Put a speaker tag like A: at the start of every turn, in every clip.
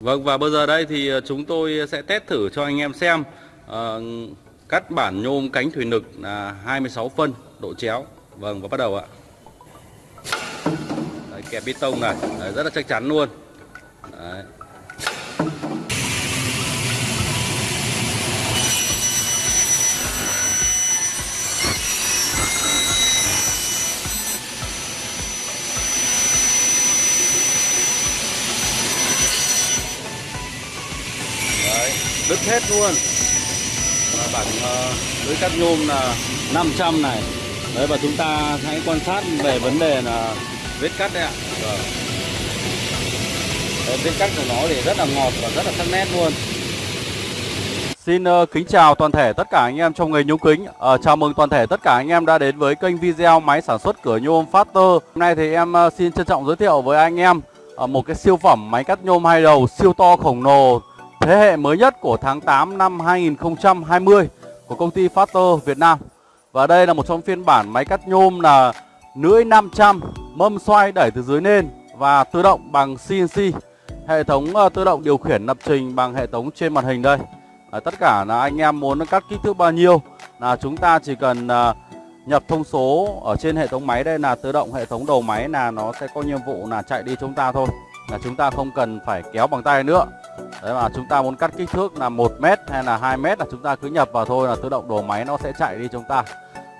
A: Vâng và bây giờ đây thì ờ, chúng tôi sẽ test thử cho anh em xem uh, cắt bản nhôm cánh thủy lực là 26 phân độ chéo. Vâng và bắt đầu ạ. Đấy, kẹp bê tông này, Đấy, rất là chắc chắn luôn. Đấy. Đứt hết luôn. Và bản uh, lưới cắt nhôm là 500 này. Đấy và chúng ta hãy quan sát về vấn đề là vết cắt đấy ạ. Vâng. đấy, vết cắt của nó thì rất là ngọt và rất là sắc nét luôn. Xin uh, kính chào toàn thể tất cả anh em trong nghề nhôm kính. Uh, Chào mừng toàn thể tất cả anh em đã đến với kênh video máy sản xuất cửa nhôm Factor Hôm nay thì em uh, xin trân trọng giới thiệu với anh em uh, một cái siêu phẩm máy cắt nhôm hai đầu siêu to khổng lồ thế hệ mới nhất của tháng 8 năm 2020 của công ty Factor Việt Nam. Và đây là một trong phiên bản máy cắt nhôm là lưỡi 500 mâm xoay đẩy từ dưới lên và tự động bằng CNC. Hệ thống ờ, tự động điều khiển lập trình bằng hệ thống trên màn hình đây. À, tất cả là anh em muốn cắt kích thước bao nhiêu là chúng ta chỉ cần ờ, nhập thông số ở trên hệ thống máy đây là tự động hệ thống đầu máy là nó sẽ có nhiệm vụ là chạy đi chúng ta thôi. Là chúng ta không cần phải kéo bằng tay nữa. Đấy mà chúng ta muốn cắt kích thước là 1 mét hay là 2 mét là chúng ta cứ nhập vào thôi là tự động đổ máy nó sẽ chạy đi chúng ta.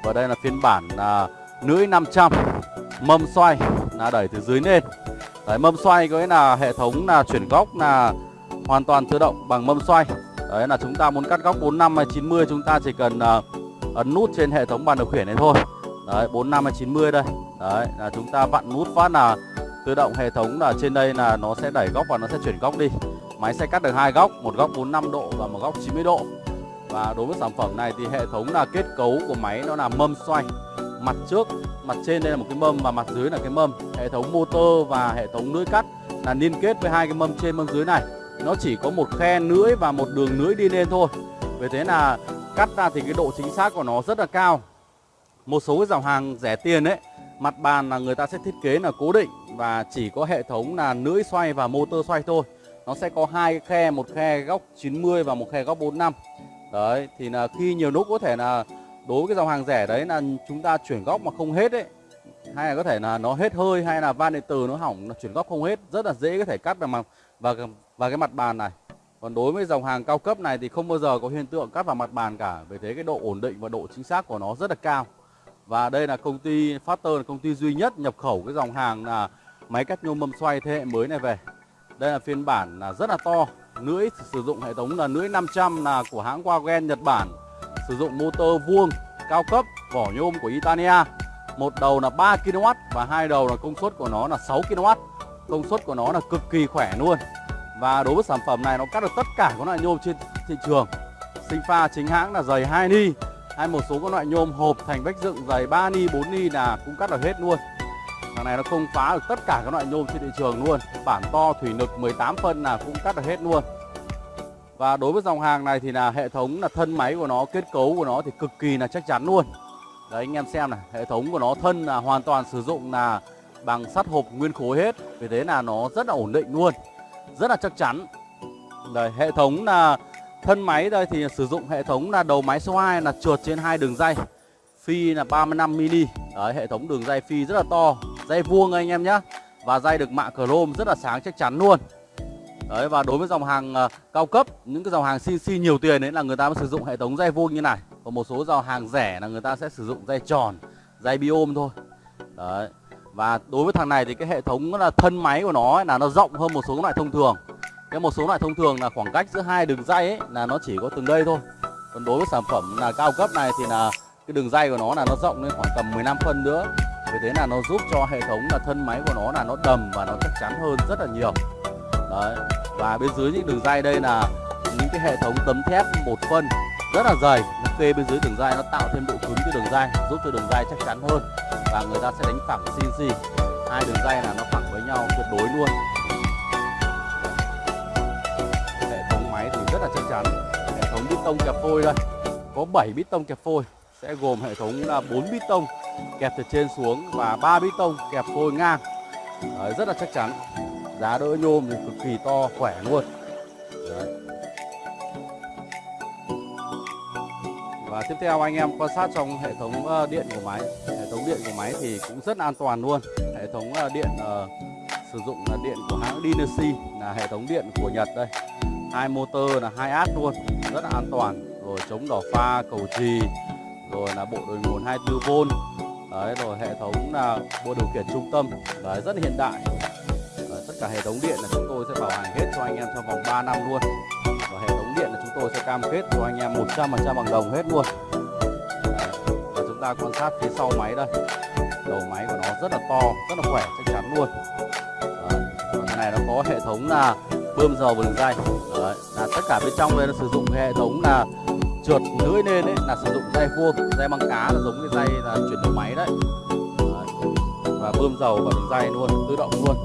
A: Và đây là phiên bản là lưỡi 500 mâm xoay là đẩy từ dưới lên. Đấy mâm xoay có nghĩa là hệ thống là chuyển góc là hoàn toàn tự động bằng mâm xoay. Đấy là chúng ta muốn cắt góc 45 hay 90 chúng ta chỉ cần uh, ấn nút trên hệ thống bàn điều khiển này thôi. Đấy 45 hay 90 đây. Đấy là chúng ta vặn nút phát là tự động hệ thống là trên đây là nó sẽ đẩy góc và nó sẽ chuyển góc đi. Máy sẽ cắt được hai góc, một góc 45 độ và một góc 90 độ. Và đối với sản phẩm này thì hệ thống là kết cấu của máy nó là mâm xoay. Mặt trước, mặt trên đây là một cái mâm và mặt dưới là cái mâm. Hệ thống motor và hệ thống lưỡi cắt là liên kết với hai cái mâm trên mâm dưới này. Nó chỉ có một khe lưỡi và một đường lưỡi đi lên thôi. Vì thế là cắt ra thì cái độ chính xác của nó rất là cao. Một số cái dòng hàng rẻ tiền ấy, mặt bàn là người ta sẽ thiết kế là cố định và chỉ có hệ thống là lưỡi xoay và motor xoay thôi nó sẽ có hai khe, một khe góc 90 và một khe góc 45 đấy, thì là khi nhiều lúc có thể là đối với cái dòng hàng rẻ đấy là chúng ta chuyển góc mà không hết đấy hay là có thể là nó hết hơi hay là van điện từ nó hỏng, nó chuyển góc không hết, rất là dễ có thể cắt vào mặt và và cái mặt bàn này. Còn đối với dòng hàng cao cấp này thì không bao giờ có hiện tượng cắt vào mặt bàn cả, vì thế cái độ ổn định và độ chính xác của nó rất là cao. Và đây là công ty Factor là công ty duy nhất nhập khẩu cái dòng hàng là máy cắt nhôm mâm xoay thế hệ mới này về đây là phiên bản là rất là to, Lưỡi sử dụng hệ thống là lưỡi 500 là của hãng Wagen Nhật Bản, Sử dụng motor vuông cao cấp, vỏ nhôm của Italia Một đầu là 3 kW và hai đầu là công suất của nó là 6 kW Công suất của nó là cực kỳ khỏe luôn. Và đối với sản phẩm này, nó cắt được tất cả các loại nhôm trên thị trường. Sinh pha chính hãng là dày 2 ni, Hay một số các loại nhôm hộp thành vách dựng dày 3 ni 4 ni là cũng cắt được hết luôn. Thằng này nó không phá được tất cả các loại nhôm trên thị trường luôn. Bản to thủy lực 18 phân là cũng cắt được hết luôn. Và đối với dòng hàng này thì là hệ thống là thân máy của nó, kết cấu của nó thì cực kỳ là chắc chắn luôn. Đấy anh em xem này, hệ thống của nó thân là hoàn toàn sử dụng là bằng sắt hộp nguyên khối hết. Vì thế là nó rất là ổn định luôn Rất là chắc chắn. Đấy, hệ thống là thân máy đây thì sử dụng hệ thống là đầu máy số 2 là trượt trên hai đường dây Phi là 35 mini Đấy, hệ thống đường dây phi rất là to dây vuông anh em nhé và dây được mạ chrome rất là sáng chắc chắn luôn. Đấy và đối với dòng hàng uh, cao cấp những cái dòng hàng CNC nhiều tiền đấy là người ta mới sử dụng hệ thống dây vuông như này. Còn một số dòng hàng rẻ là người ta sẽ sử dụng dây tròn dây biôm thôi. Đấy và đối với thằng này thì cái hệ thống là thân máy của nó ấy, là nó rộng hơn một số loại thông thường. Cái một số loại thông thường là khoảng cách giữa hai đường dây ấy là nó chỉ có từng đây thôi. Còn đối với sản phẩm là cao cấp này thì là cái đường dây của nó là nó rộng lên khoảng tầm 15 phân nữa vì thế là nó giúp cho hệ thống là thân máy của nó là nó đầm và nó chắc chắn hơn rất là nhiều. Đấy, và bên dưới những đường dây đây là những cái hệ thống tấm thép một phân rất là dày. Nó kê bên dưới đường dây, nó tạo thêm độ cứng cho đường dây, giúp cho đường dây chắc chắn hơn và người ta sẽ đánh phẳng CNC hai đường dây là nó phẳng với nhau tuyệt đối luôn. Hệ thống máy thì rất là chắc chắn. Hệ thống bít tông kẹp phôi đây. Có 7 bít tông kẹp phôi, sẽ gồm hệ thống là 4 bít tông kẹp từ trên xuống và ba bít tông kẹp phôi ngang. Đấy, rất là chắc chắn. Giá đỡ nhôm thì cực kỳ to khỏe luôn. Đấy. và tiếp theo anh em quan sát trong hệ thống ờ, điện của máy. Hệ thống điện của máy thì cũng rất an toàn luôn. Hệ thống ờ, điện uh, sử dụng là điện của hãng Dynasty là hệ thống điện của Nhật đây. Hai motor là hai át luôn rất là an toàn. Rồi chống đỏ pha cầu trì rồi là bộ đồi nguồn 24V đấy rồi hệ thống là bộ điều khiển trung tâm đấy rất là hiện đại đấy, tất cả hệ thống điện là chúng tôi sẽ bảo hành hết cho anh em trong vòng 3 năm luôn và hệ thống điện là chúng tôi sẽ cam kết cho anh em 100% bằng đồng hết luôn đấy. và chúng ta quan sát phía sau máy đây đầu máy của nó rất là to rất là khỏe chắc chắn luôn đấy. và cái này nó có hệ thống là bơm dầu bằng dây đấy là tất cả bên trong đây nó sử dụng hệ thống là trượt lưỡi lên đấy là sử dụng dây vuông dây băng cá là giống cái dây là chuyển đầu máy đấy. đấy và bơm dầu vào đường dây luôn tự động luôn.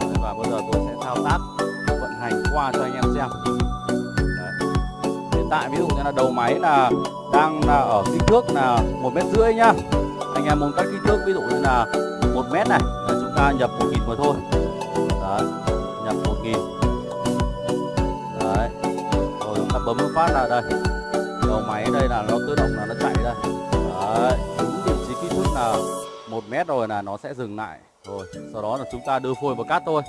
A: Đấy, và bây giờ tôi sẽ thao tác vận hành qua cho anh em xem. Đấy. hiện tại ví dụ như là đầu máy là đang là ở kích thước là một mét rưỡi nhá. Anh em muốn cắt kích thước ví dụ như là một mét này là chúng ta nhập một nghìn vào thôi. Đấy nhập một nghìn. Đấy rồi chúng ta bấm phát là đây đầu máy đây là nó tự động là nó chạy đây đấy đúng vị trí kích thước là một mét rồi là nó sẽ dừng lại. Rồi, sau đó là chúng ta đưa phôi vào cắt thôi.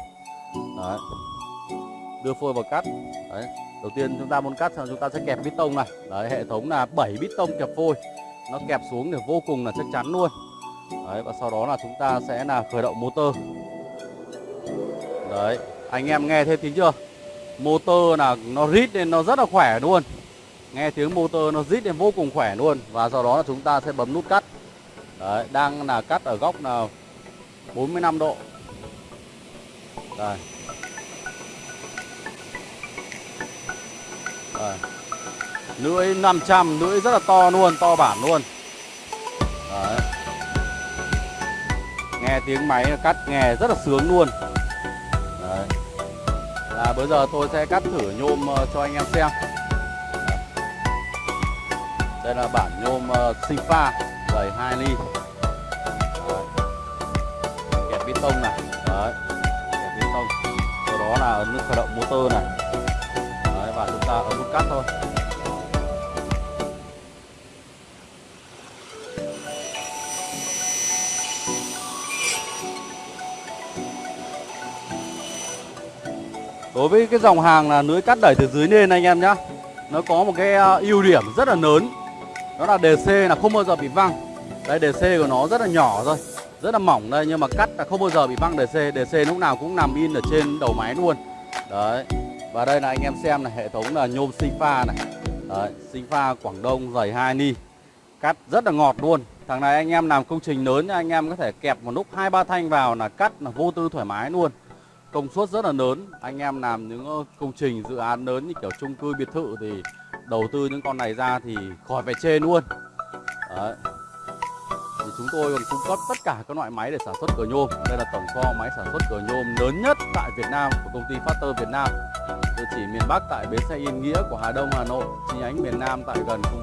A: Đấy. Đưa phôi vào cắt. Đấy, đầu tiên chúng ta muốn cắt xong chúng ta sẽ kẹp bít tông này. Đấy, hệ thống là 7 bít tông kẹp phôi. Nó kẹp xuống thì vô cùng là chắc chắn luôn. Đấy, và sau đó là chúng ta sẽ là khởi động motor. Đấy, anh em nghe thấy tiếng chưa? Motor là nó rít nên nó rất là khỏe luôn nghe tiếng motor nó rít lên vô cùng khỏe luôn, và sau đó là chúng ta sẽ bấm nút cắt. Đấy, đang là cắt ở góc là 45 độ. Đây. Đây. Lưỡi 500 lưỡi rất là to luôn, to bản luôn. Đấy. Nghe tiếng máy cắt nghe rất là sướng luôn. Đấy. Là bây giờ tôi sẽ cắt thử nhôm ờ, cho anh em xem đây là bản nhôm uh, sinh pha dày 2 ly. Đấy. kẹp bê tông này. Đấy. Kẹp bê tông. Sau đó là ấn nút khởi động motor này. Đấy và chúng ta ấn nút cắt thôi. Đối với cái dòng hàng là lưới cắt đẩy từ dưới lên anh em nhá Nó có một cái ờ, ưu điểm rất là lớn. Đó là DC là không bao giờ bị văng. Đây DC của nó rất là nhỏ thôi, Rất là mỏng đây, nhưng mà cắt là không bao giờ bị văng DC DC lúc nào cũng nằm in ở trên đầu máy luôn. Đấy, Và đây là anh em xem này, hệ thống là nhôm sinh pha này. Đấy sinh pha Quảng Đông dày 2 ni, Cắt rất là ngọt luôn. Thằng này anh em làm công trình lớn anh em có thể kẹp một lúc hai ba thanh vào là cắt là vô tư thoải mái luôn. Công suất rất là lớn, anh em làm những công trình dự án lớn như kiểu chung cư biệt thự thì đầu tư những con này ra thì khỏi phải chê luôn. Đấy. thì chúng tôi còn cung cấp tất cả các loại máy để sản xuất cửa nhôm. Đây là tổng kho máy sản xuất cửa nhôm lớn nhất tại Việt Nam của công ty Factor Việt Nam. Địa chỉ miền Bắc tại bến xe Yên Nghĩa của Hà Đông, Hà Nội. Chi nhánh miền Nam tại gần công